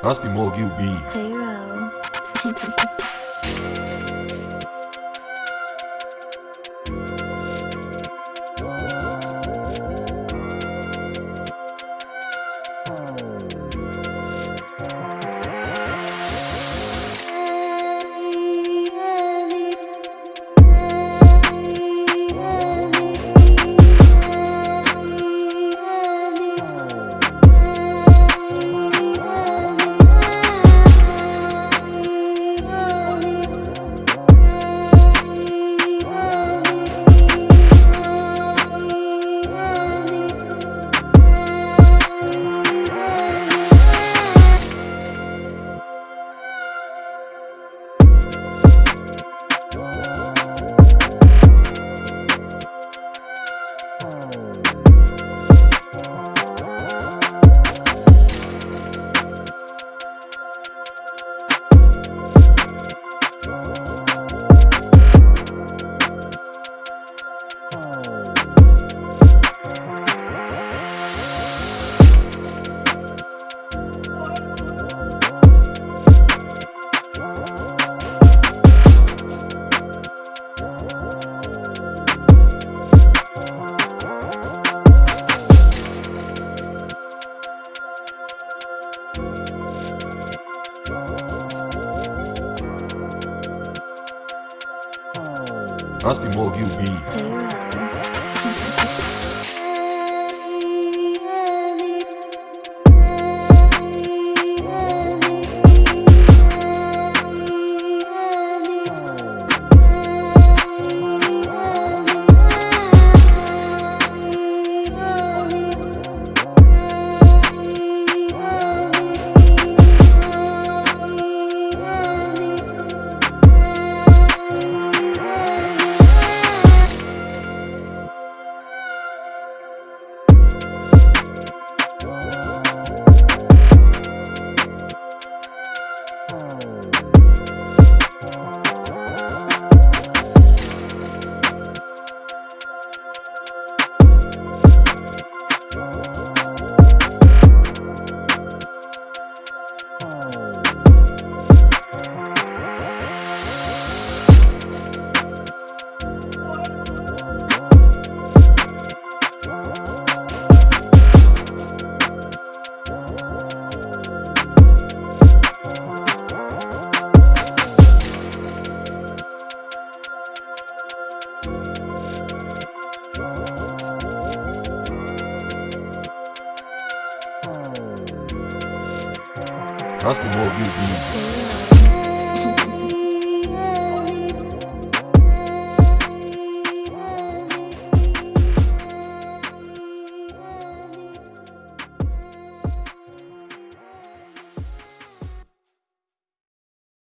Must be more you be. Raspy Mode UB. Must be more you